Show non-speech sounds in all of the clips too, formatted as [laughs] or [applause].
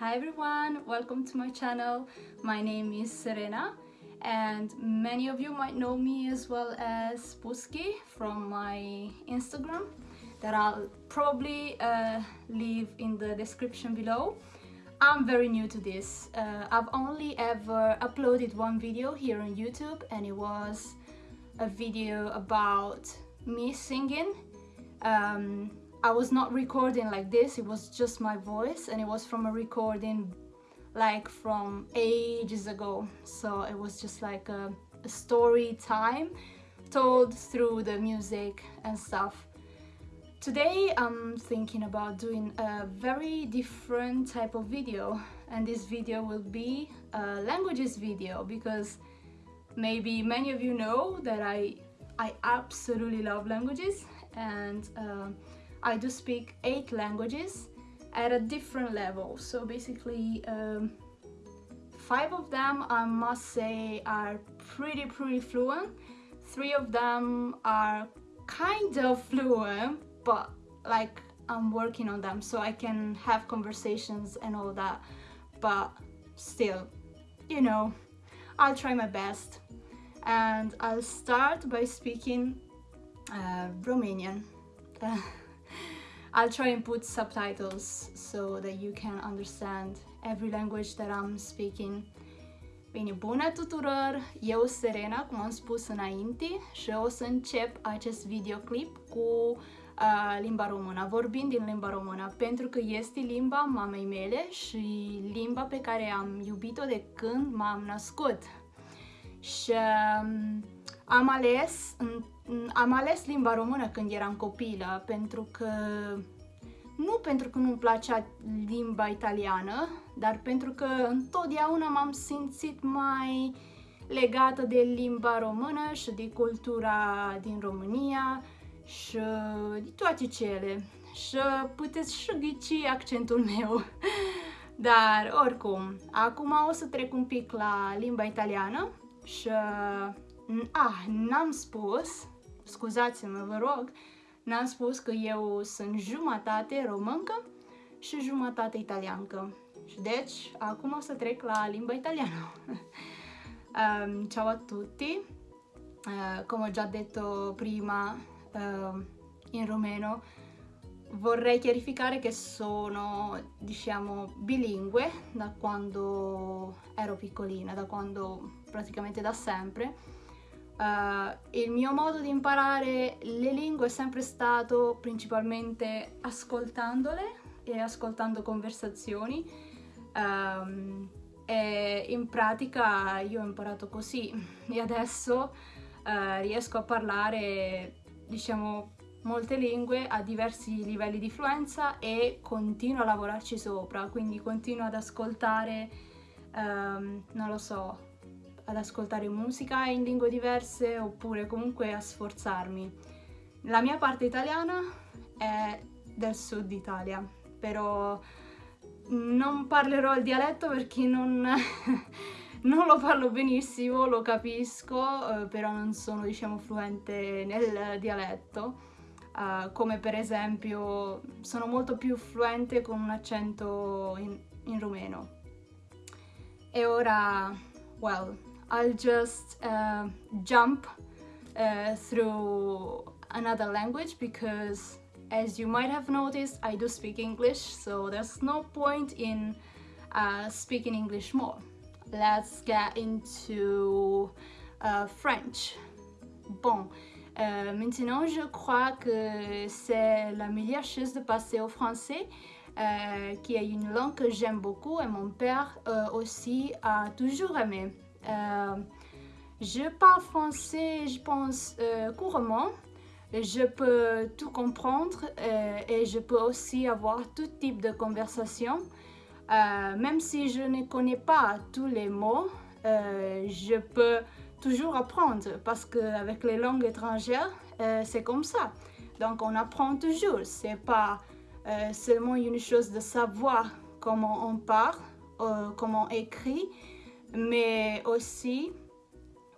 Hi everyone, welcome to my channel. My name is Serena and many of you might know me as well as Puski from my Instagram that I'll probably uh, leave in the description below. I'm very new to this. Uh, I've only ever uploaded one video here on YouTube and it was a video about me singing. Um, I was not recording like this, it was just my voice and it was from a recording like from ages ago. So it was just like a, a story time told through the music and stuff. Today I'm thinking about doing a very different type of video and this video will be a languages video because maybe many of you know that I I absolutely love languages and uh, I do speak eight languages at a different level. So basically, um, five of them I must say are pretty, pretty fluent. Three of them are kind of fluent, but like I'm working on them so I can have conversations and all that. But still, you know, I'll try my best. And I'll start by speaking uh, Romanian. [laughs] I'll try and put subtitles so that you can understand every language that I'm speaking. Bine, bună tuturor! Eu, Serena, cum am spus înainte, și o să încep acest videoclip cu uh, limba română, vorbind din limba română, pentru că este limba mamei mele și limba pe care am iubit-o de când m-am născut. Și um, am ales, am ales limba română când eram copilă, pentru că nu pentru că nu-mi placea limba italiană, dar pentru că întotdeauna m-am simțit mai legată de limba română și de cultura din România și de toate cele. Și puteți și ghici accentul [laughs] meu. Dar oricum, acum o să trec un pic la limba italiană și Ah, n-am spus, scuzați-mă, vă rog, n-am spus că eu sunt jumătate româncă și jumătate italiancă. Și deci, acum o să trec la limba italiană. um, [laughs] ciao a tutti, uh, come ho già detto prima uh, in rumeno, vorrei chiarificare che sono, diciamo, bilingue da quando ero piccolina, da quando praticamente da sempre Uh, il mio modo di imparare le lingue è sempre stato principalmente ascoltandole e ascoltando conversazioni. Um, e in pratica io ho imparato così [laughs] e adesso uh, riesco a parlare diciamo molte lingue a diversi livelli di fluenza e continuo a lavorarci sopra quindi continuo ad ascoltare um, non lo so ad ascoltare musica in lingue diverse oppure comunque a sforzarmi. La mia parte italiana è del sud Italia, però non parlerò il dialetto perché non, [laughs] non lo parlo benissimo, lo capisco, eh, però non sono diciamo fluente nel dialetto. Uh, come per esempio sono molto più fluente con un accento in, in rumeno. E ora, well, I'll just uh, jump uh, through another language because as you might have noticed I do speak English so there's no point in uh, speaking English more. Let's get into uh, French. Bon, euh, maintenant je crois que c'est la meilleure chose de passer au français euh, qui est une langue que j'aime beaucoup et mon père euh, aussi a toujours aimé. Euh, je parle français, je pense, euh, couramment. Je peux tout comprendre euh, et je peux aussi avoir tout type de conversation. même si je ne connais pas tous les mots, je peux toujours apprendre parce qu'avec les langues étrangères, c'est comme ça. Donc on apprend toujours. C'est pas seulement une chose de savoir comment on parle, comment on écrit, mais aussi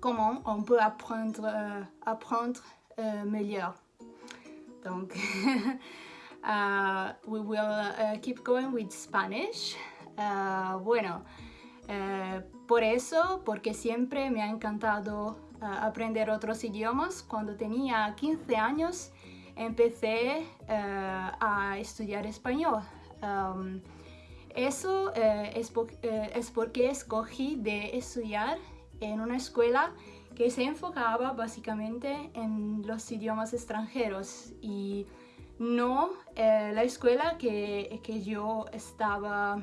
comment on peut apprendre, euh, apprendre euh, meilleur. Donc, [laughs] uh, we will uh, keep going with Spanish. Uh, bueno, uh, por eso, porque siempre me ha encantado aprender otros idiomas, cuando tenía 15 años empecé a estudiar español. Um, eso es, po es porque escogí de estudiar en una escuela que se enfocaba básicamente en los idiomas extranjeros y no eh, la escuela que, que, yo estaba,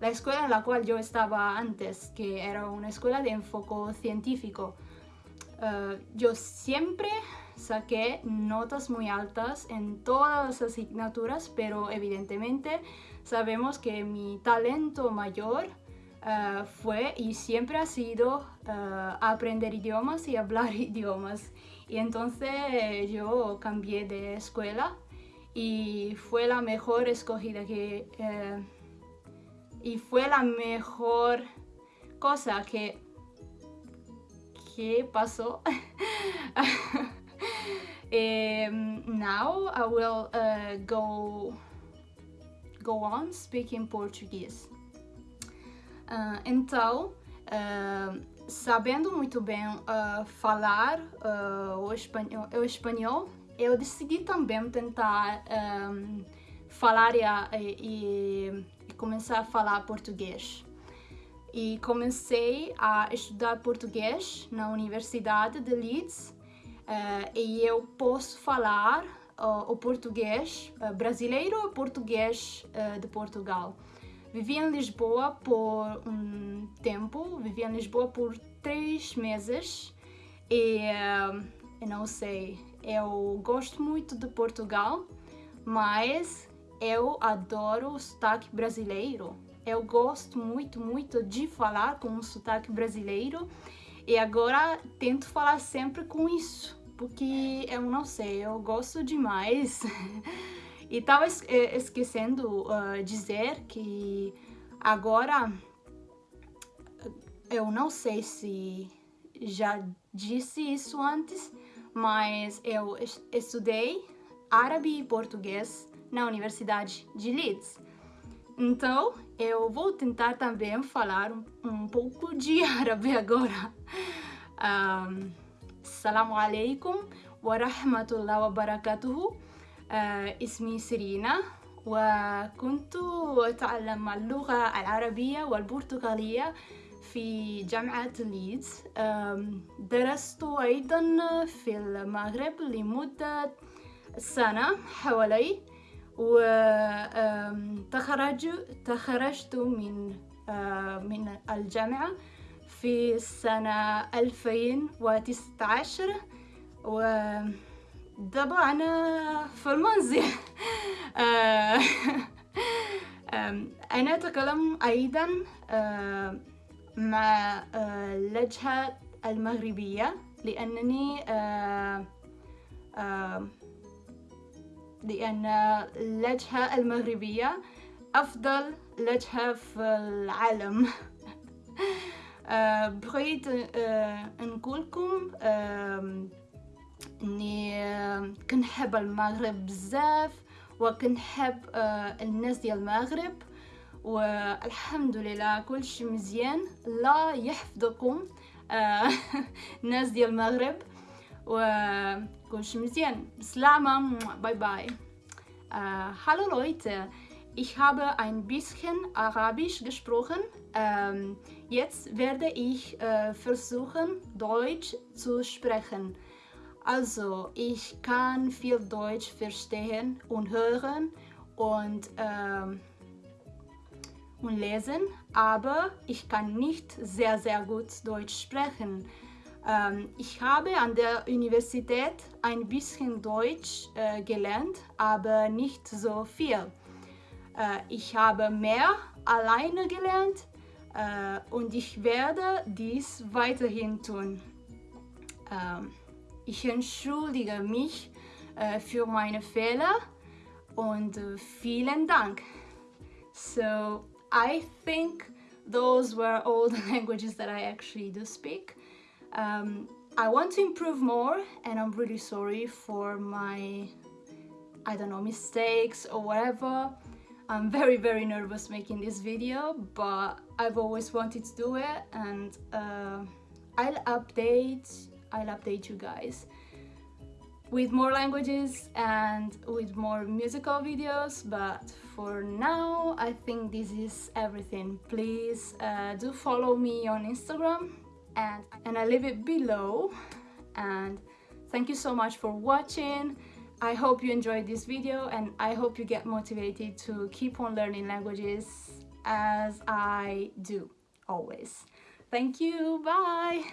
la escuela en la cual yo estaba antes, que era una escuela de enfoque científico. Uh, yo siempre saqué notas muy altas en todas las asignaturas, pero evidentemente sabemos que mi talento mayor uh, fue y siempre ha sido uh, aprender idiomas y hablar [laughs] idiomas. Y entonces yo cambié de escuela y fue la mejor escogida que... Eh, y fue la mejor cosa que... ¿Qué pasó? [laughs] um, now I will uh, go go on speaking Portuguese. Uh, então, uh, sabendo muito bem uh, falar uh, o, espanhol, o espanhol, eu decidi também tentar um, falar e, e, e, começar a falar português. E comecei a estudar português na Universidade de Leeds uh, e eu posso falar o português brasileiro ou português de Portugal. Vivi em Lisboa por um tempo, vivi em Lisboa por três meses e uh, eu não sei, eu gosto muito de Portugal, mas eu adoro o sotaque brasileiro. Eu gosto muito, muito de falar com o sotaque brasileiro e agora tento falar sempre com isso, porque eu não sei, eu gosto demais. [laughs] E estava eh, esquecendo uh, dizer que agora eu não sei se já disse isso antes, mas eu estudei árabe e português na Universidade de Leeds. Então, eu vou tentar também falar um, um pouco de árabe agora. Um, Assalamu alaikum wa rahmatullahi wa barakatuhu. آه، اسمي سيرينا وكنت أتعلم اللغة العربية والبرتغالية في جامعة ليدز درست أيضا في المغرب لمدة سنة حوالي وتخرجت من من الجامعة في سنة 2019 و أنا في المنزل. [laughs] آه، أنا أتكلم أيضا آه، مع اللهجة آه، المغربية لأنني لأن اللهجة المغربية أفضل لهجة في العالم. [laughs] بغيت نقولكم إني كنحب المغرب بزاف وكنحب آه، الناس ديال المغرب والحمد لله كلشي مزيان. الله يحفظكم آه، [laughs] الناس ديال المغرب. Äh, und mit sehen. Bis bye bye. Uh, hallo Leute, ich habe ein bisschen Arabisch gesprochen. Uh, jetzt werde ich uh, versuchen, Deutsch zu sprechen. Also, ich kann viel Deutsch verstehen und hören und, ähm, und lesen, aber ich kann nicht sehr, sehr gut Deutsch sprechen. Ähm, ich habe an der Universität ein bisschen Deutsch äh, gelernt, aber nicht so viel. Äh, ich habe mehr alleine gelernt äh, und ich werde dies weiterhin tun. Ähm, ich entschuldige mich für meine Fehler und vielen Dank. So I think those were all the [laughs] languages that I actually do speak. Um, I want to improve more and I'm really sorry for my, I don't know, mistakes or whatever. I'm very very nervous making this video but I've always wanted to do it and uh, I'll update I'll update you guys with more languages and with more musical videos but for now I think this is everything please uh, do follow me on Instagram and and I leave it below. And thank you so much for watching. I hope you enjoyed this video and I hope you get motivated to keep on learning languages as I do always. Thank you. Bye